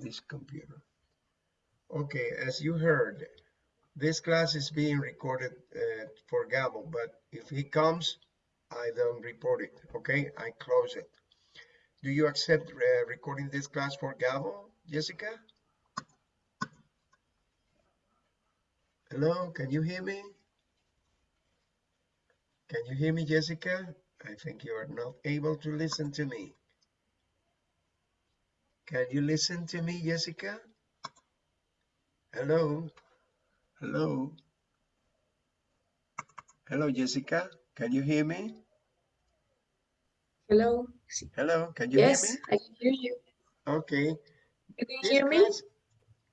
this computer. Okay, as you heard, this class is being recorded uh, for Gabo, but if he comes, I don't report it, okay? I close it. Do you accept uh, recording this class for Gabo, Jessica? Hello, can you hear me? Can you hear me, Jessica? I think you are not able to listen to me. Can you listen to me, Jessica? Hello? Hello? Hello, Jessica? Can you hear me? Hello. Hello, can you yes, hear me? Yes, I can hear you. Okay. You can This hear me?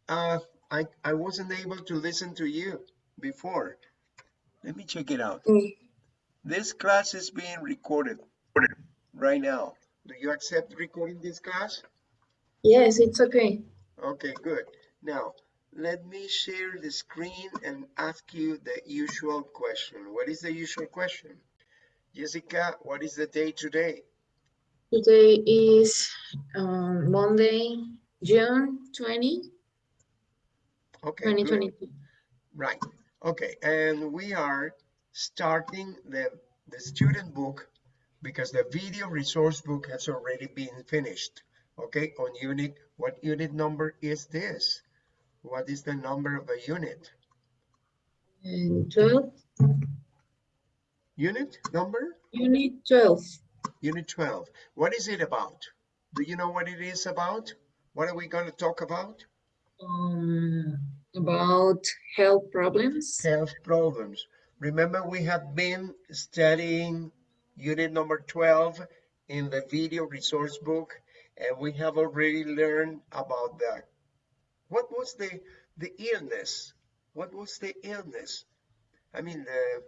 uh, I, I wasn't able to listen to you before. Let me check it out. Mm, This class is being recorded right now. Do you accept recording this class? Yes, it's okay. Okay, good. Now, let me share the screen and ask you the usual question. What is the usual question? Jessica, what is the day today? Today is um, Monday, June 20, Okay, good. 2022. Right. Okay, and we are starting the, the student book because the video resource book has already been finished. Okay, on unit, what unit number is this? What is the number of a unit? And 12, Unit number? unit 12. Unit 12. What is it about? Do you know what it is about? What are we going to talk about? Um, about health problems. Health problems. Remember, we have been studying unit number 12 in the video resource book, and we have already learned about that. What was the, the illness? What was the illness? I mean, the,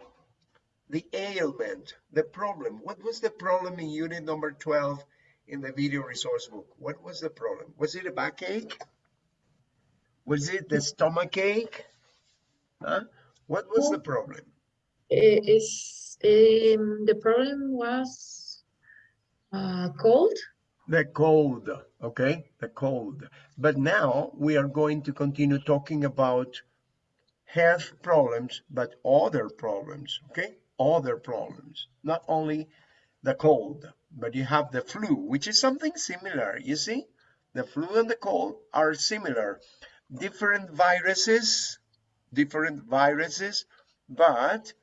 the ailment, the problem. What was the problem in unit number 12 in the video resource book? What was the problem? Was it a backache? Was it the stomach ache? Huh? What was the problem? Eh, Is um, the problem was uh, cold? The cold, okay? The cold. But now we are going to continue talking about health problems, but other problems, okay? Other problems, not only the cold, but you have the flu, which is something similar, you see? The flu and the cold are similar. Different viruses, different viruses, but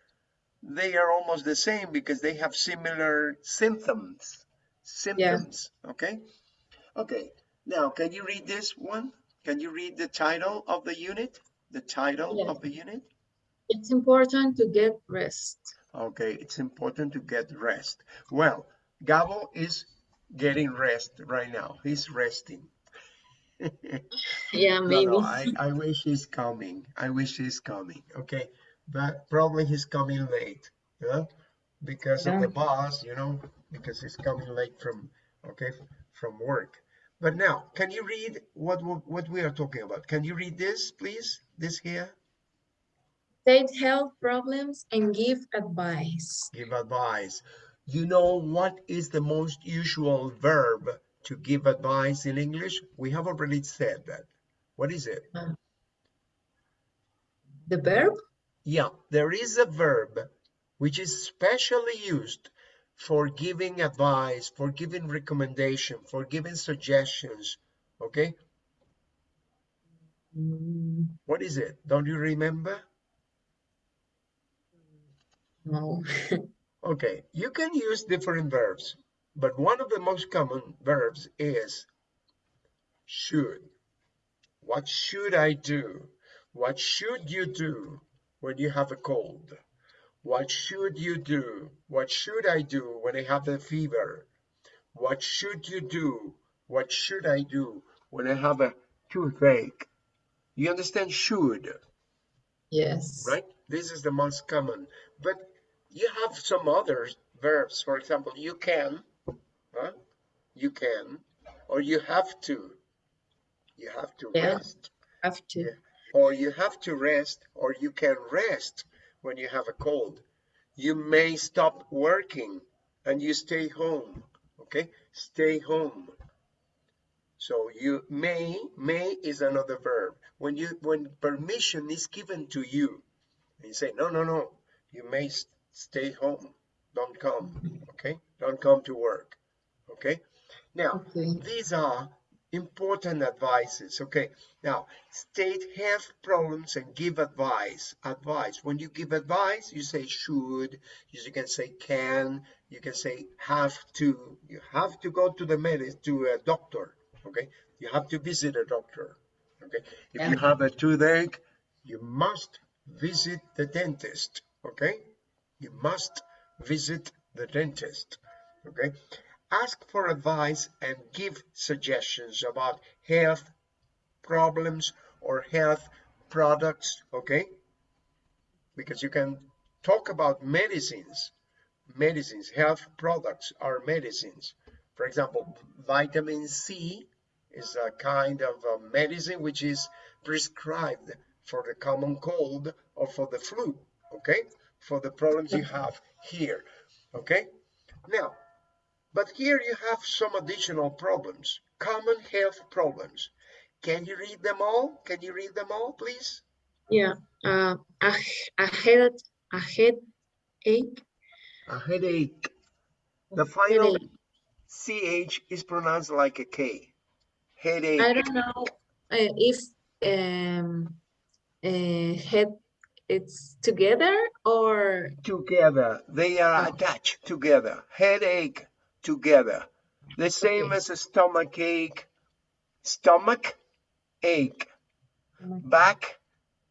they are almost the same because they have similar symptoms symptoms okay okay now can you read this one can you read the title of the unit the title Yeah. of the unit It's important to get rest. okay it's important to get rest well Gabo is getting rest right now he's resting Yeah, maybe. no, I, I wish he's coming. I wish he's coming. Okay. But probably he's coming late. Yeah. Because of the bus you know, because he's coming late from okay from work. But now, can you read what what we are talking about? Can you read this, please? This here? State health problems and give advice. Give advice. You know what is the most usual verb to give advice in English? We have already said that. What is it? Uh, the verb? Yeah, there is a verb which is specially used for giving advice, for giving recommendation, for giving suggestions. Okay, what is it? Don't you remember? No. Okay, you can use different verbs, but one of the most common verbs is should. What should I do? What should you do when you have a cold? What should you do? What should I do when I have a fever? What should you do? What should I do when I have a toothache? You understand should, Yes. right? This is the most common, but you have some other verbs. For example, you can, huh? You can, or you have to. You have to Yeah. rest. Have to. Yeah. or you have to rest or you can rest when you have a cold you may stop working and you stay home okay stay home So you may, may is another verb. When you, when permission is given to you, and you say, no, no, no, you may stay home. Don't come, okay? Don't come to work, okay? Now, Okay. these are important advices, okay? Now, state health problems and give advice. Advice. When you give advice, you say should, you can say can, you can say have to. You have to go to the medicine, to a doctor, okay? You have to visit a doctor, okay? If you have a toothache, you must visit the dentist, okay? You must visit the dentist, okay? Ask for advice and give suggestions about health problems or health products, okay? Because you can talk about medicines, medicines, health products are medicines. For example, vitamin C is a kind of a medicine which is prescribed for the common cold or for the flu, okay? For the problems you have here, okay? Now, but here you have some additional problems, common health problems. Can you read them all? Can you read them all, please? Yeah. Uh, a, a head a headache. A headache. The final Headache. CH is pronounced like a K. Headache. I don't know uh, if um uh, head it's together or Together. They are Oh. attached together. Headache together. The same as a stomach ache. Stomach ache. back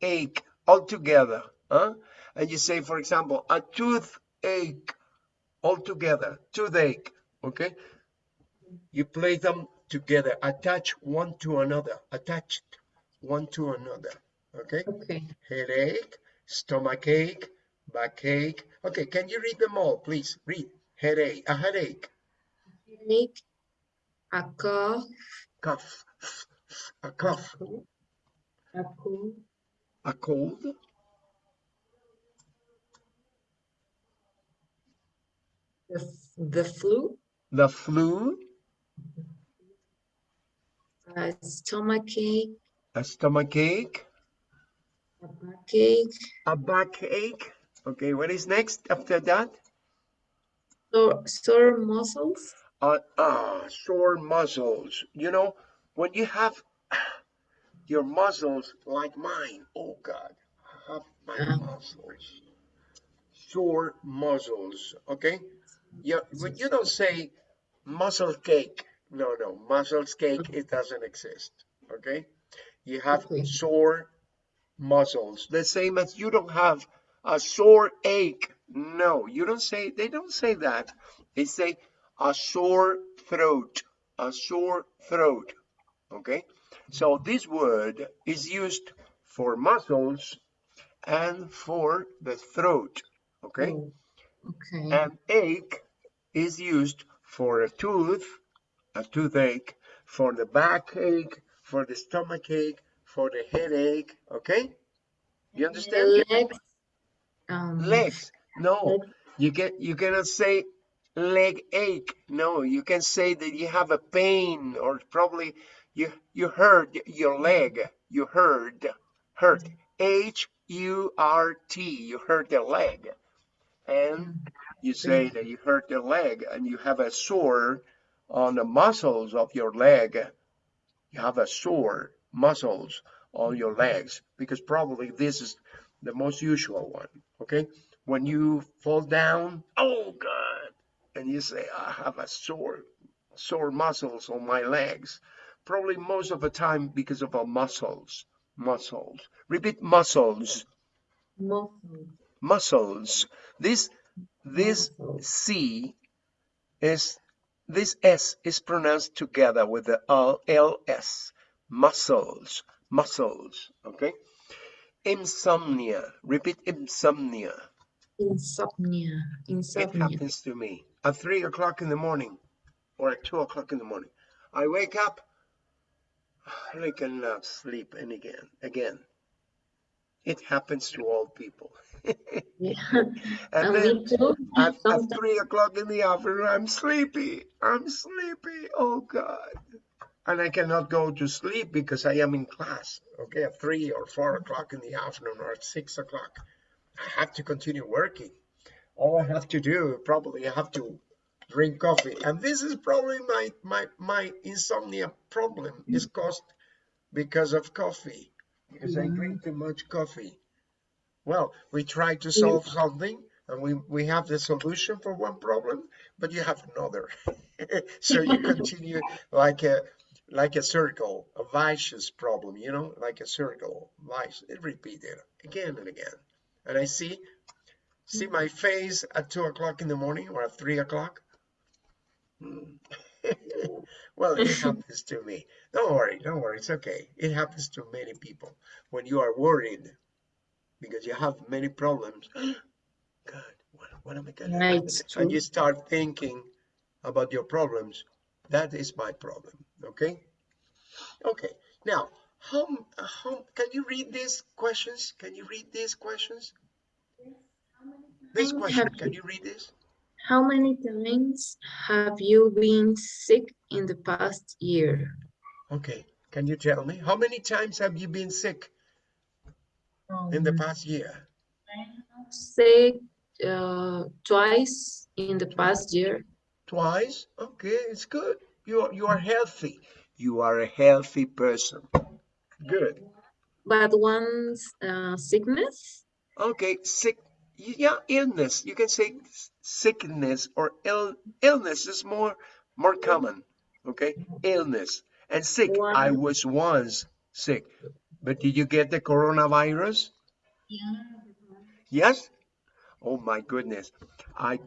ache all together huh? and you say for example a toothache all together toothache okay? You place them together. Attach one to another. Attached one to another okay? Okay. headache stomachache backache okay can you read them all please? Read. Headache a headache Headache, a cough, cough a cough a cold, a cold. The, the flu, the flu. A stomachache, a stomachache. A backache, a backache. Okay, what is next after that? sore, sore muscles. Uh, ah, sore muscles. You know, when you have your muscles like mine, oh God, I have my Uh. muscles. Sore muscles, okay? You, when you don't say muscle cake, no, no, muscles cake, it doesn't exist, okay? You have Okay. sore muscles, the same as you don't have a sore ache. No, you don't say, they don't say that. They say a sore throat, a sore throat. Okay, so this word is used for muscles and for the throat. Okay, Oh, okay. and ache is used for a tooth, a toothache, for the backache, for the stomach ache, for the headache. Okay, you understand? legs. Um, legs no you get you cannot say leg ache. No you can say that you have a pain or probably you you hurt your leg. You hurt hurt. H u r t you hurt the leg. And you say that you hurt the leg and you have a sore on the muscles of your leg. You have a sore muscles on your legs because probably this is the most usual one okay? When you fall down oh god and you say i have a sore sore muscles on my legs. Probably most of the time because of our muscles muscles. Repeat muscles. Muscles. muscles. This this Muscles. c is this s is pronounced together with the L- ls muscles. Muscles okay? Insomnia. Repeat insomnia. Insomnia. Insomnia. it happens to me at three o'clock in the morning or at two o'clock in the morning i wake up i cannot sleep and again again it happens to all people Yeah. and And then at, at three o'clock in the afternoon, I'm sleepy. I'm sleepy. Oh God. and I cannot go to sleep because I am in class, okay, at three or four o'clock in the afternoon or at six o'clock. I have to continue working. All I have to do, probably I have to drink coffee. And this is probably my, my, my insomnia problem mm. is caused because of coffee, because I drink too much coffee. Well, we try to mm. solve something and we, we have the solution for one problem, but you have another. so you continue like a like a circle, a vicious problem, you know, like a circle, vice, it repeated again and again. And I see see my face at two o'clock in the morning or at three o'clock. Hmm. well, it happens to me. Don't worry, don't worry, it's okay. It happens to many people. When you are worried because you have many problems, God, what, what am I gonna do? And you start thinking about your problems. That is my problem, okay? Okay, now, how, how, can you read these questions? Can you read these questions? This How question, can you- read this? How many times have you been sick in the past year? Okay, can you tell me? How many times have you been sick in the Um, past year? Sick uh, twice in the past year. Twice? Okay, it's good. You are, you are healthy. You are a healthy person. Good. But once uh, sickness? Okay, sick. Yeah, illness. You can say sickness or ill, illness is more more common. Okay, illness and sick. I was once sick, but did you get the coronavirus? Yes. Oh my goodness, I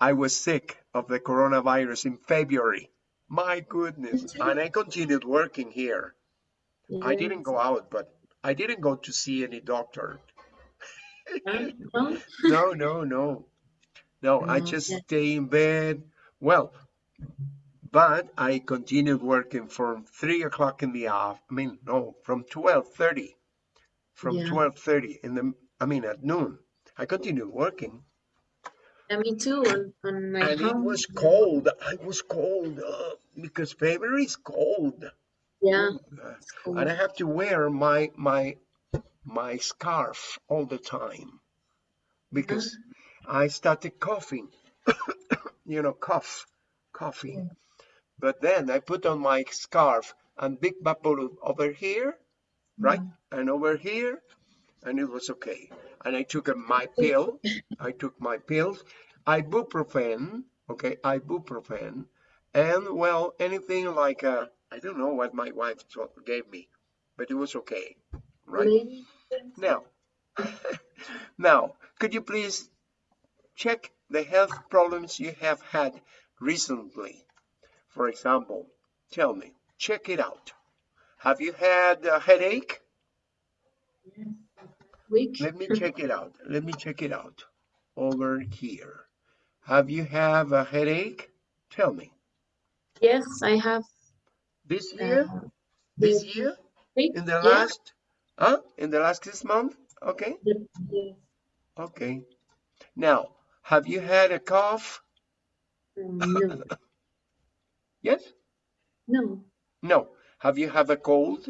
I was sick of the coronavirus in February. My goodness, and I continued working here. I didn't go out, but I didn't go to see any doctor. No? No, no, no. No, I just yeah. stay in bed. Well, but I continued working from three o'clock in the afternoon. I mean, no, from twelve thirty. From Yeah. twelve thirty in the, I mean, at noon. I continued working, Yeah, me too. On, on my and it was cold. I was cold uh, because February is cold, Yeah, it's cool. and I have to wear my my my scarf all the time because mm-hmm. I started coughing. you know, cough, coughing. Mm. But then I put on my scarf and big bubble over here, right? Mm. And over here, and it was okay. And I took my pill. I took my pills, ibuprofen, okay, ibuprofen, and well, anything like uh, I don't know what my wife gave me, but it was okay, right? Now, now, could you please check the health problems you have had recently? For example, tell me, check it out. Have you had a headache? Week. Let me check it out. Let me check it out. Over here. Have you have a headache? Tell me. Yes, I have. This year? uh, This year? In the Yeah, last? Huh? In the last this month? Okay. the- Okay. Now, have you had a cough? um, No, Yes? no. No. Have you have a cold?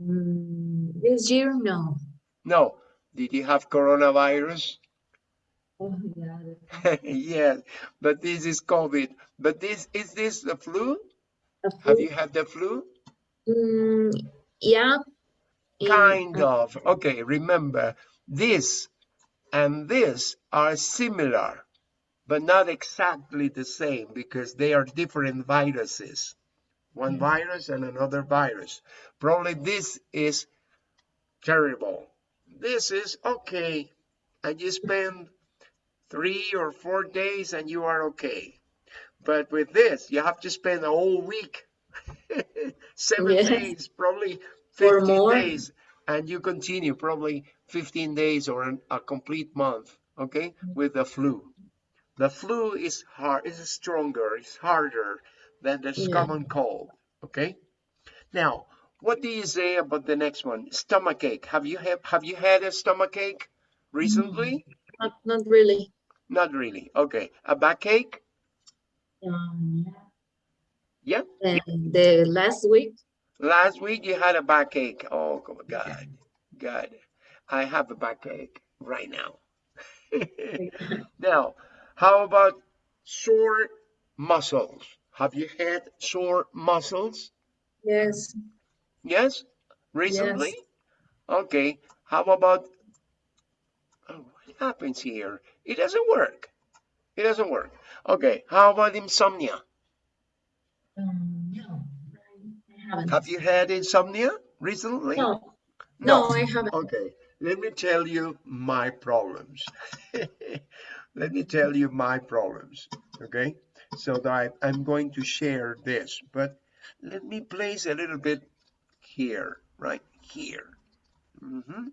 Mm, This year, no. No. Did you have coronavirus? Oh, yeah. yes, but this is COVID. But this is this the flu? the Have you had the flu? Mm, yeah. In- Kind of. Okay, remember this and this are similar, but not exactly the same because they are different viruses. One mm. virus and another virus. Probably this is terrible. This is okay. And you spend three or four days and you are okay. But with this, you have to spend a whole week, seven Yes. days, probably Or 15 more. days, and you continue probably 15 days or an, a complete month, okay, with the flu. The flu is hard, is stronger, it's harder than the Yeah. common cold, okay? Now, what do you say about the next one? Stomachache. Have you have, have you had a stomachache recently? Not, not really. Not really. Okay. A backache? Um, Yeah. And the last week, Last week you had a backache. Oh God, God, I have a backache right now. now, how about sore muscles? Have you had sore muscles? yes, Yes, recently. Okay. How about oh, what happens here? It doesn't work. It doesn't work. Okay. How about insomnia? um, no, I haven't. Have you had insomnia recently? No, no, I haven't. Okay, let me tell you my problems. let me tell you my problems. Okay, so that I, I'm going to share this, but let me place a little bit here, right here, Mhm.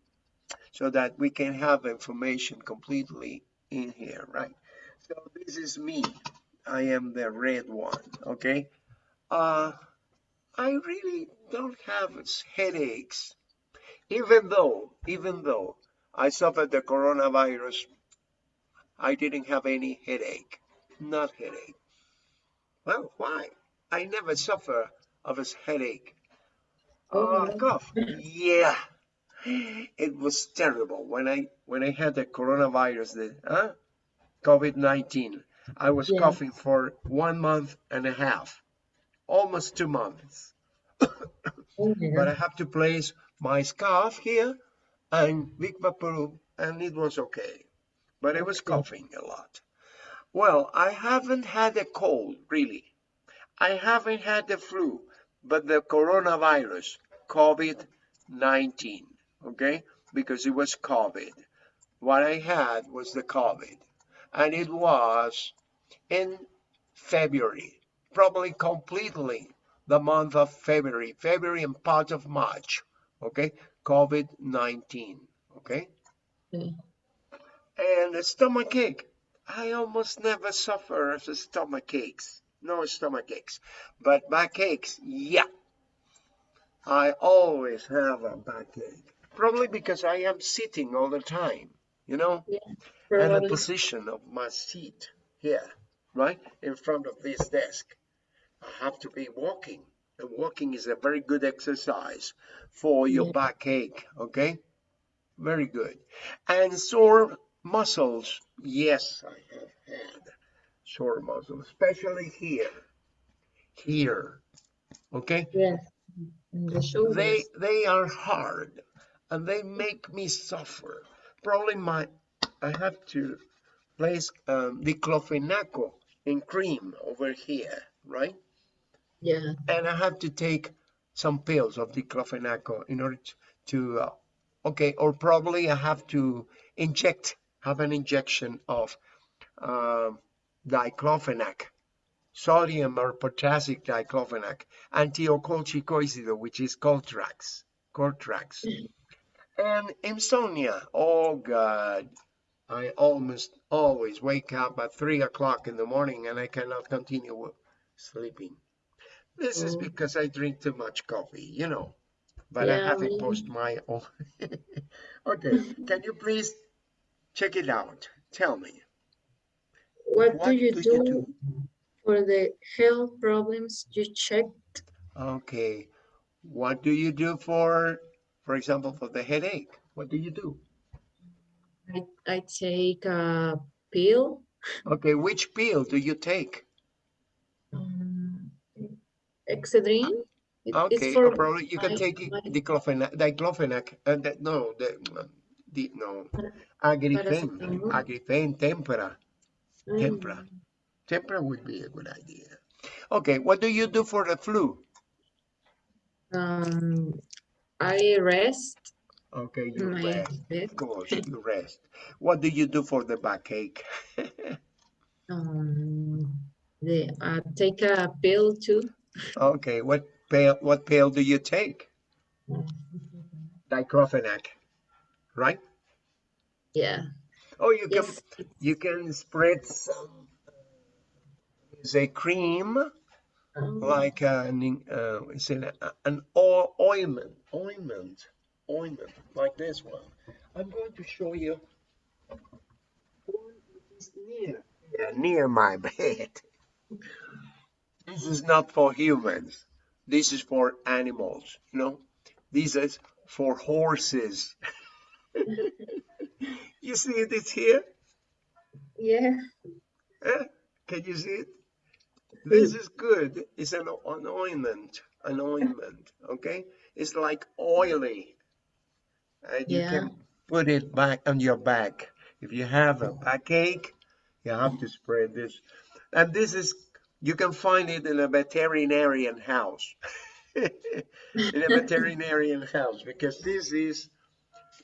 so that we can have information completely in here, right? So this is me. I am the red one. Okay. Uh, I really don't have headaches even though, even though I suffered the coronavirus, I didn't have any headache. Not headache. Well, why? I never suffer of a headache. Oh, Oh, cough. Yeah. It was terrible when I when I had the coronavirus, the huh? COVID-19. I was Yeah. coughing for one month and a half, almost two months. oh but I have to place my scarf here and Vic Vaporub, and it was okay. But I was coughing a lot. Well, I haven't had a cold, really. I haven't had the flu, but the coronavirus, COVID 19, okay? Because it was COVID. What I had was the COVID, and it was in February, probably completely the month of February, February and part of March, okay? COVID 19, okay? Okay. And the stomach ache. I almost never suffer the stomach aches. No stomach aches. But backaches, yeah. I always have a backache. Probably because I am sitting all the time, you know? Yeah, and the position of my seat here, right in front of this desk. I have to be walking, and walking is a very good exercise for your Yeah. backache. Okay, very good. And sore muscles, yes, I have had sore muscles, especially here, here. Okay, Yes, the they they are hard, and they make me suffer. Probably my I have to place um, diclofenaco in cream over here, right? Yeah, And I have to take some pills of diclofenaco in order to, uh, okay, or probably I have to inject, have an injection of um diclofenac, sodium or potassic diclofenac, antiocolchicoside, which is Coltrax, Coltrax. And insomnia, oh God, I almost always wake up at three o'clock in the morning and I cannot continue sleeping. This is oh, because I drink too much coffee, you know, but I yeah, have me. posted my own. okay, can you please check it out? Tell me, What do what you do you do do? for the health problems you checked? Okay, what do you do for, for example, for the headache? What do you do? I, I take a pill. Okay, which pill do you take? Excedrin. It, Okay, or probably you can take my diclofenac, diclofenac, uh, that, no, the, the, no, agrifen, agrifen, tempera, tempra. Mm, Tempra would be a good idea. Okay, what do you do for the flu? Um, I rest Okay, you my rest. bed. Of course, you rest. What do you do for the backache? Um, the, uh, take a pill too. Okay, what pill, what pill do you take? Diclofenac, right? Yeah. Oh, you can Yes. you can spread some say cream Um, like an uh, it's an, an ointment, ointment, ointment like this one. I'm going to show you one is near yeah, near my bed. This is not for humans. This is for animals, you know. This is for horses. you see it? It's here. Yeah. Eh? Can you see it? This is good. It's an, an ointment. An ointment. Okay. It's like oily. And you can put it back on your back. If you have a backache, you have to spread this. And this is, you can find it in a veterinarian house. in a veterinarian house because this is,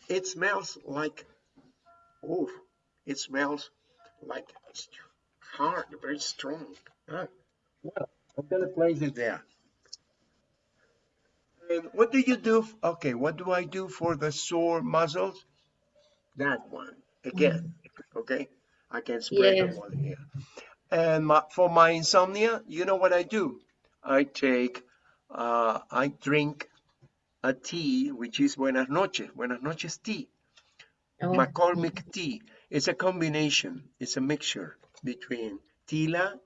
it smells like, oh, it smells like hard, very strong. Ah, well, I'm gonna place it there. And what do you do? Okay, what do I do for the sore muscles? That one again. Okay, I can spread Yeah. them on here. And my, for my insomnia, you know what I do? I take, uh, I drink a tea, which is Buenas noches, Buenas noches tea. Oh, McCormick tea. It's a combination. It's a mixture between tila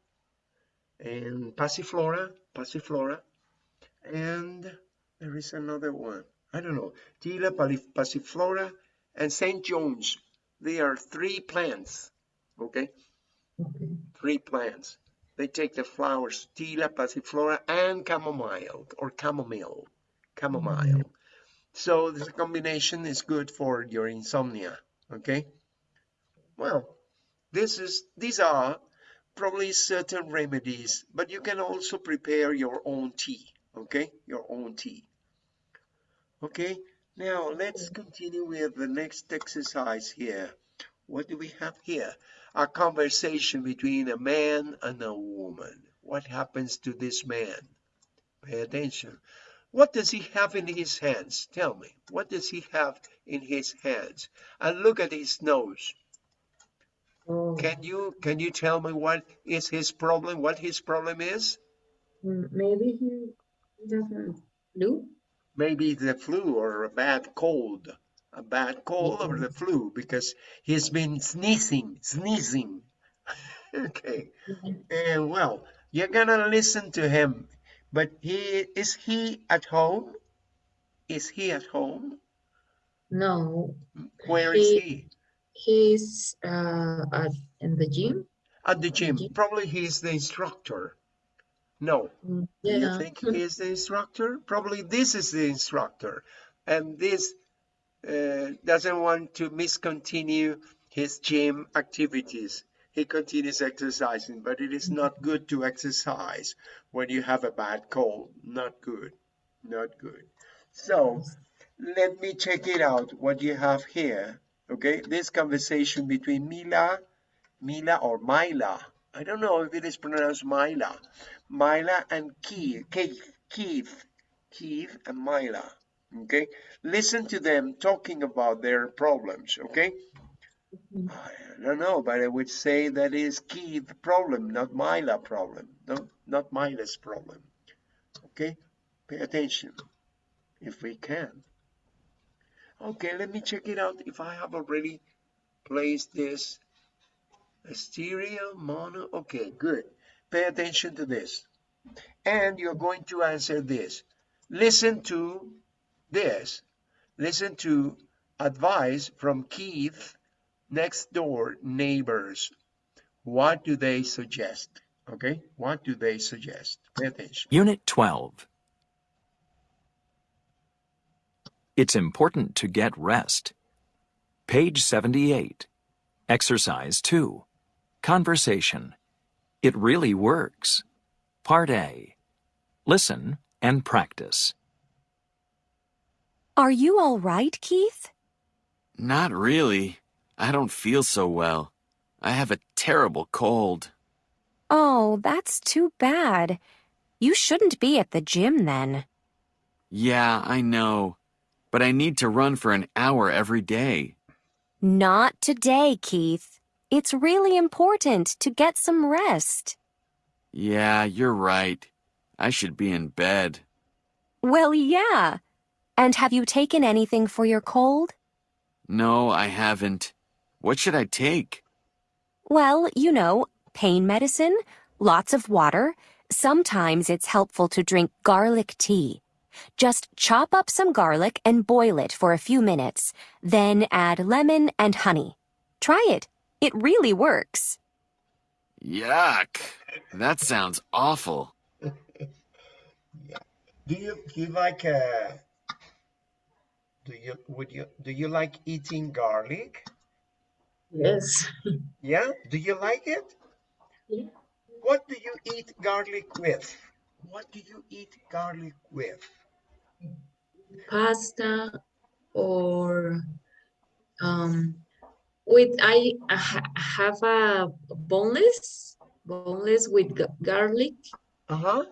and passiflora, passiflora, and there is another one. I don't know. Tila, passiflora, and St. John's. They are three plants. Okay, okay. three plants. They take the flowers, tila, passiflora, and chamomile or chamomile, chamomile. Mm-hmm. So this combination is good for your insomnia. Okay. Well, this is these are probably certain remedies, but you can also prepare your own tea. Okay, your own tea. Okay. Now let's continue with the next exercise here. What do we have here? A conversation between a man and a woman. What happens to this man? Pay attention. What does he have in his hands? Tell me. What does he have in his hands? And look at his nose. Oh, Can you can you tell me what is his problem? What his problem is? mm, maybe he doesn't flu. Maybe the flu or a bad cold. A bad cold or the flu because he's been sneezing, sneezing. okay. And well, you're gonna listen to him. But he is he at home? Is he at home? No, Where is He- he? he's uh at in the gym. At the gym. gym. Probably he's the instructor. No. Mm, Do you think he is the instructor? Probably this is the instructor. And this uh, doesn't want to miscontinue his gym activities. He continues exercising, but it is not good to exercise when you have a bad cold. Not good. Not good. So let me check it out what you have here. Okay, this conversation between Mila, Mila or Mila. I don't know if it is pronounced Mila. Mila and Keith, Keith, Keith, and Mila. Okay, listen to them talking about their problems. Okay, Mhm. I don't know, but I would say that is Keith's problem, not Mila problem. No, not Mila's problem. Okay, pay attention if we can. Okay, let me check it out if I have already placed this stereo mono. Okay, good. Pay attention to this. And you're going to answer this. Listen to this. Listen to advice from Keith next door neighbors. What do they suggest? Okay, what do they suggest? Pay attention. Unit 12. It's important to get rest. Page 78. Exercise 2. Conversation. It really works. Part A. Listen and practice. Are you all right, Keith? Not really. I don't feel so well. I have a terrible cold. Oh, that's too bad. You shouldn't be at the gym then. Yeah, I know. But I need to run for an hour every day. Not today, Keith. It's really important to get some rest. Yeah, you're right. I should be in bed. Well, yeah. And have you taken anything for your cold? No, I haven't. What should I take? Well, you know, pain medicine, lots of water, Sometimes it's helpful to drink garlic tea. Just chop up some garlic and boil it for a few minutes, then add lemon and honey. Try it. It really works. Yuck. That sounds awful. Do you do you like uh do you would you do you like eating garlic? Yes. Yeah? Do you like it? Yeah. What do you eat garlic with? What do you eat garlic with? Pasta or um with I, have a boneless boneless with garlic Uh-huh.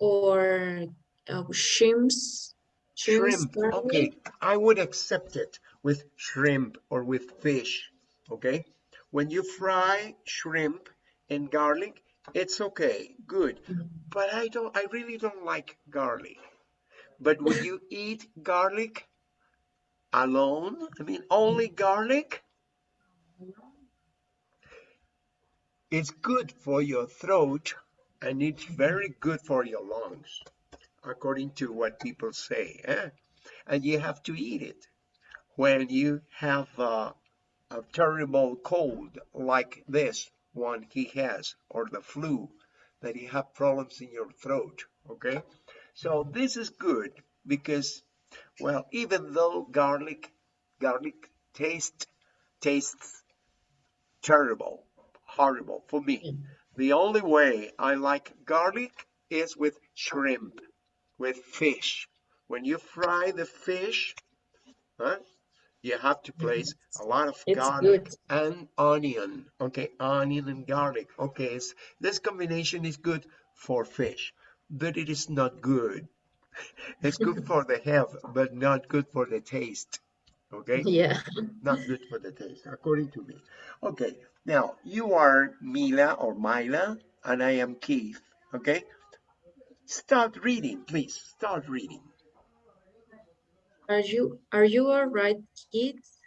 or uh, shrimps Shrimp. Okay, I would accept it with shrimp or with fish. Okay? When you fry shrimp and garlic, it's okay, good. Mhm. But I don't I really don't like garlic. But when you eat garlic alone? I mean, only garlic? It's good for your throat and it's very good for your lungs, according to what people say. eh? And you have to eat it when you have uh, a terrible cold like this one he has, or the flu, that you have problems in your throat. Okay, so this is good because, well, even though garlic, garlic taste tastes terrible, horrible for me. The only way I like garlic is with shrimp, with fish. When you fry the fish, huh, you have to place a lot of It's garlic good. and onion. Okay, onion and garlic. Okay, this combination is good for fish, but it is not good. It's good for the health, but not good for the taste. Okay Yeah. not good for the taste, according to me. Okay, now you are Mila or Mila, and I am Keith. Okay, start reading, please. Start reading. Are you are you all right, kids?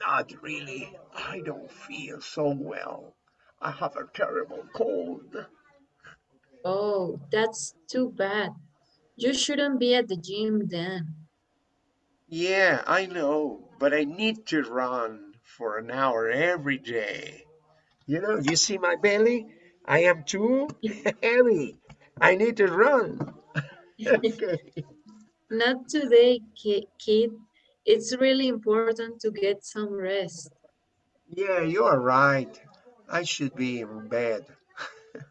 Not really. I don't feel so well. I have a terrible cold. Oh, that's too bad. You shouldn't be at the gym then. Yeah, I know, but I need to run for an hour every day. You know, you see my belly? I am too heavy. I need to run. okay. Not today, kid. It's really important to get some rest. Yeah, you are right. I should be in bed.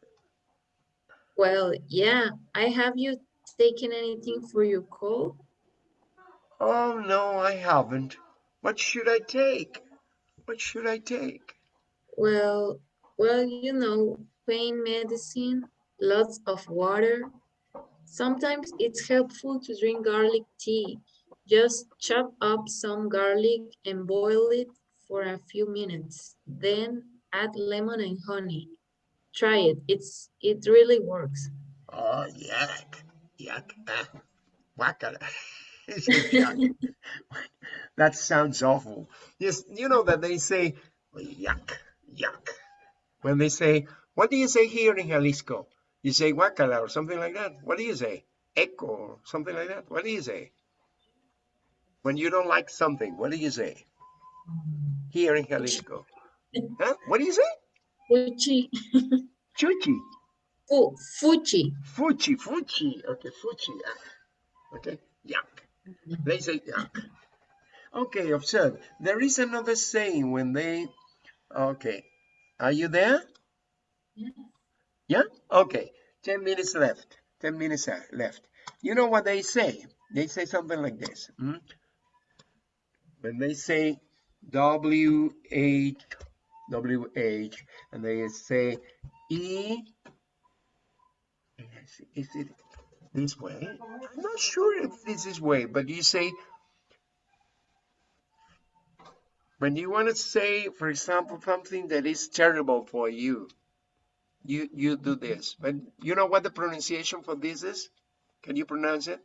Well, yeah, I have you taken anything for your cold? Oh, no, I haven't. What should I take? What should I take? Well, well, you know, pain medicine, lots of water. Sometimes it's helpful to drink garlic tea. Just chop up some garlic and boil it for a few minutes. Then add lemon and honey. Try it. It's it really works. Oh, yuck. Yuck. Ah, guacala. Yuck. that sounds awful. Yes, you know that they say, yuck, yuck. When they say, what do you say here in Jalisco? You say guacala or something like that. What do you say? Echo or something like that. What do you say? When you don't like something, what do you say? Here in Jalisco. Huh? What do you say? Fuchi, Chuchi. fu, fuchi. Fuchi, fuchi. Okay, fuchi. ah. Okay, yuck. They say yuck. Okay, observe. There is another saying when they. Okay, are you there? Yeah. Okay. Ten minutes left. Ten minutes uh, left. You know what they say? They say something like this. hmm? When they say W H W H, and they say E. Is it this way? I'm not sure if this is way, but you say when you want to say, for example, something that is terrible for you, you you do this. But you know what the pronunciation for this is? Can you pronounce it?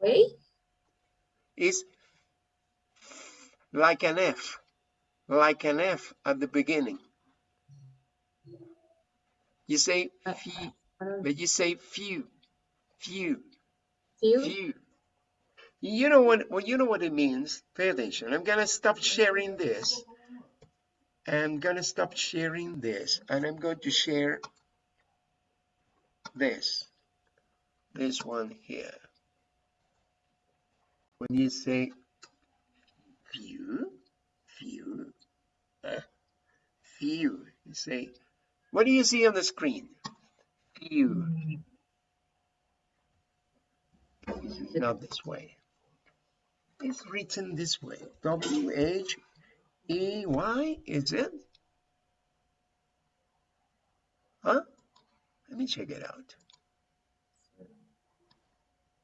Wait, It's like an F, like an F at the beginning. You say Uh, few, but you say few, few, feel. few. You know what, well, you know what it means. Pay attention. I'm gonna stop sharing this. I'm gonna stop sharing this and I'm going to share this, this one here. When you say few, few, uh, few, you say, what do you see on the screen? Few. It's not this way. It's written this way. W H E Y, is it? Huh? Let me check it out.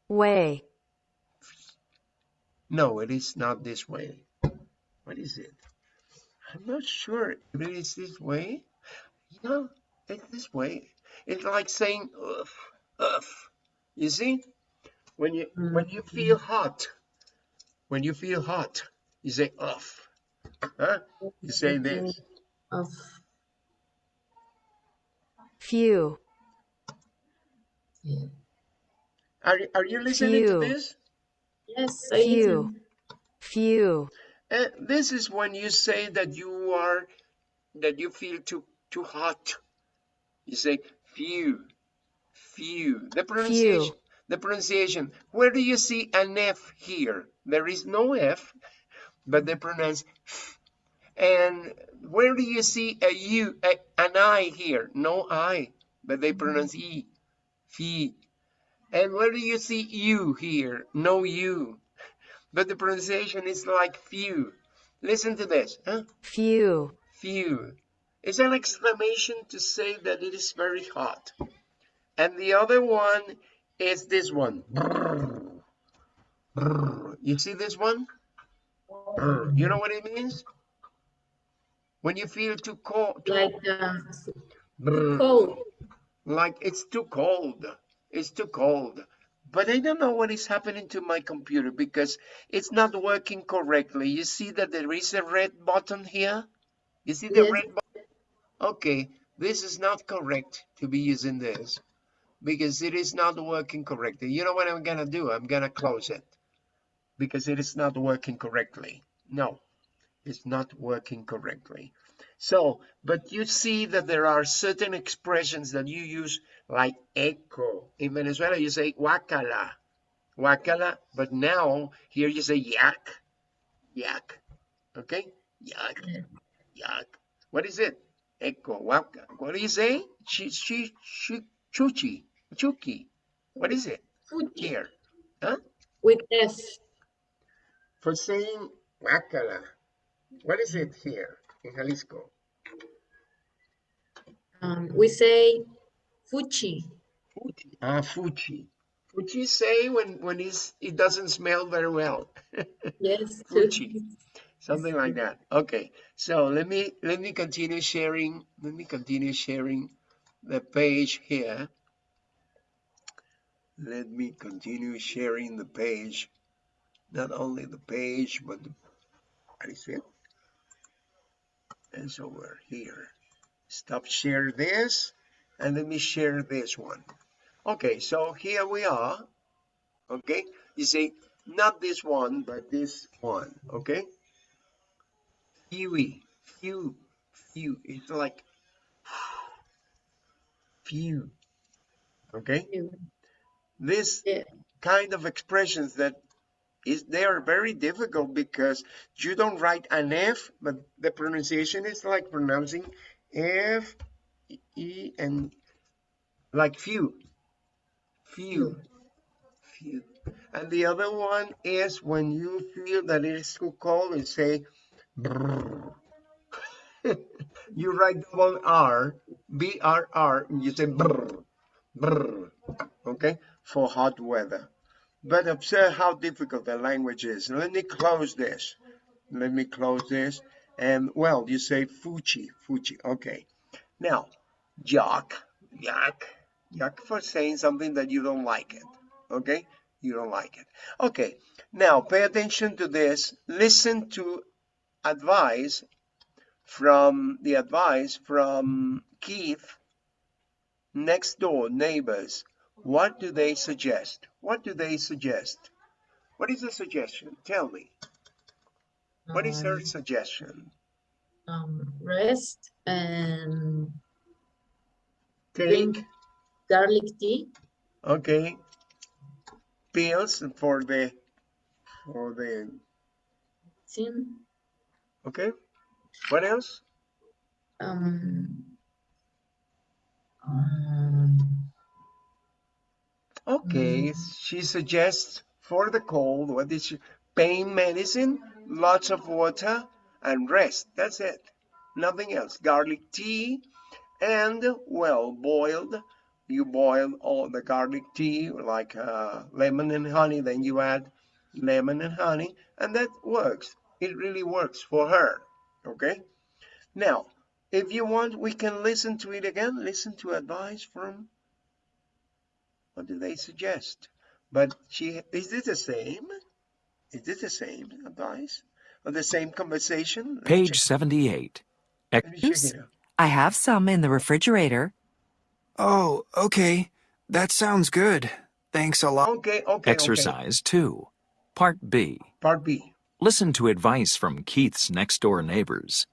Way. No, it is not this way. What is it? I'm not sure if it is this way. Yeah, it's this way. It's like saying "Ugh, ugh." You see? When you when you feel hot, when you feel hot, you say "Ugh." Huh? You say this. Of Few. yeah. Are you- are you listening Few. to this? yes, I Few. Few. Uh, this is when you say that you are that you feel too too hot. You say few, few. The pronunciation, the pronunciation. Where do you see an F here? There is no F, but they pronounce. F. And where do you see a U, a, an I here? No I, but they pronounce E, fee. And where do you see U here? No U, but the pronunciation is like few. Listen to this. Huh? Few. few. It's an exclamation to say that it is very hot. And the other one is this one. You see this one? You know what it means? When you feel too cold, too, Like uh, cold. like it's too cold. It's too cold. But I don't know what is happening to my computer because it's not working correctly. You see that there is a red button here? You see the Yes. red button? Okay, this is not correct to be using this because it is not working correctly. You know what I'm gonna do? I'm gonna close it because it is not working correctly. No, it's not working correctly. So, but you see that there are certain expressions that you use like echo. In Venezuela, you say guacala, guacala, but now here you say yak, yak, okay? Yak, yak. What is it? Echo, waka. What do you say? Chi, chi, chi, chuchi, chuki. What is it Fuji here? Huh? with F. For saying guacala. What is it here in Jalisco? Um, we say Fuchi. Fuchi. Ah, fuchi. Fuchi say when when it's, it doesn't smell very well. Yes. Fuchi. Something like that. Okay. So let me let me continue sharing. Let me continue sharing the page here. Let me continue sharing the page. Not only the page, but the, what is it? It's over here. Stop share this and let me share this one. Okay, so here we are. Okay, you see, not this one, but this one. Okay, fewy, few, few. It's like few. Okay, this Yeah. kind of expressions that is they are very difficult because you don't write an F, but the pronunciation is like pronouncing F, E, and like few, few, few. And the other one is when you feel that it is too cold, you say brrr. you write double R, B R R, and you say brrr, brrr, okay, for hot weather. But observe how difficult the language is. Let me close this. Let me close this. And well, you say Fuchi, Fuchi. Okay. Now, yak, yak, yak for saying something that you don't like it. Okay? You don't like it. Okay. Now, pay attention to this. Listen to advice from the advice from Keith next door neighbors, what do they suggest? What do they suggest? What is the suggestion? Tell me. What is her Um, suggestion? um, rest and drink garlic tea. okay, pills for the, for the, Sin. okay? What else? Um, um, Okay, she suggests for the cold, what is she? Pain medicine, lots of water, and rest. That's it. Nothing else. Garlic tea, and well boiled. You boil all the garlic tea like uh, lemon and honey, then you add lemon and honey, and that works. It really works for her. Okay. Now, if you want, we can listen to it again. Listen to advice from what do they suggest? But she is it the same? Is it the same advice? Or the same conversation? Let Page 78. Let me check Oops. it out. I have some in the refrigerator. Oh, okay. That sounds good. Thanks a lot. Okay, okay, okay. Exercise 2. Part B. Part B. Listen to advice from Keith's next door neighbors.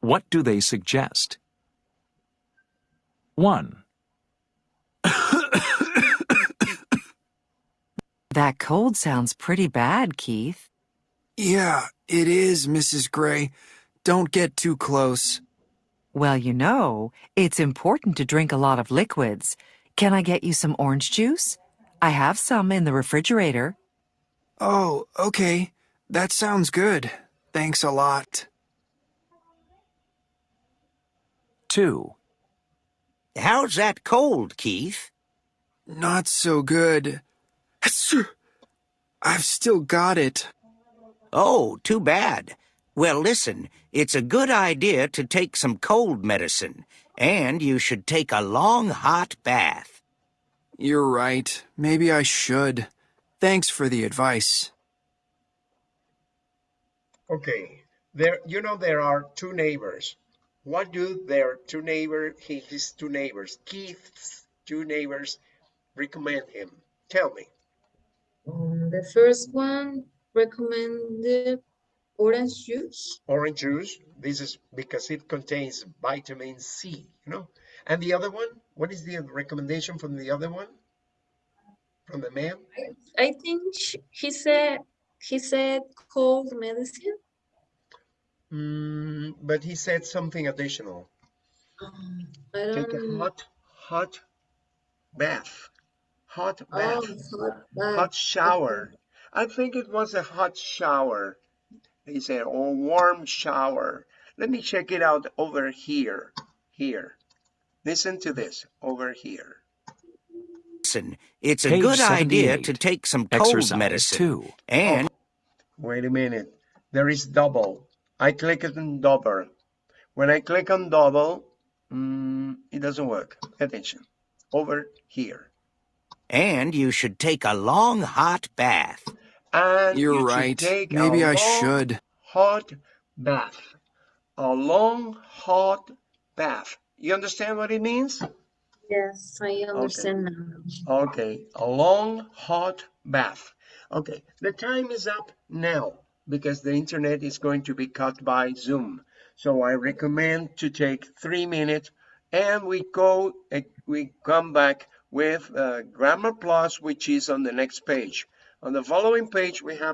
What do they suggest? 1. That cold sounds pretty bad, Keith. Yeah, it is, Mrs. Gray. Don't get too close. Well, you know, it's important to drink a lot of liquids. Can I get you some orange juice? I have some in the refrigerator. Oh, okay. That sounds good. Thanks a lot. 2. How's that cold, Keith? Not so good. Achoo! I've still got it. Oh, too bad. Well, listen, it's a good idea to take some cold medicine, and you should take a long hot bath. You're right. Maybe I should. Thanks for the advice. Okay. There you know there are two neighbors. What do their two neighbor his two neighbors, Keith's two neighbors recommend him? Tell me. Um, the first one recommended orange juice. Orange juice. This is because it contains vitamin C, you know. And the other one, what is the recommendation from the other one? From the man? I think sh he said he said cold medicine. Mm, but he said something additional. Um, I Take a hot, hot bath. Hot Oh, bath. hot bath. Hot shower. I think it was a hot shower. He said, or warm shower. Let me check it out over here. Here. Listen to this over here. Listen, it's a Page good idea to take some cold Exercise medicine, 2. and Wait a minute. There is double. I click it on double. When I click on double, mm, it doesn't work. Attention. Over here. And you should take a long hot bath. And you You're should right. take Maybe I long, should. Hot bath. A long hot bath. You understand what it means? Yes, I understand now. Okay, a long hot bath. Okay, the time is up now because the internet is going to be cut by Zoom. So I recommend to take three minutes and we go, eh, we come back with uh, Grammar Plus, which is on the next page. On the following page, we have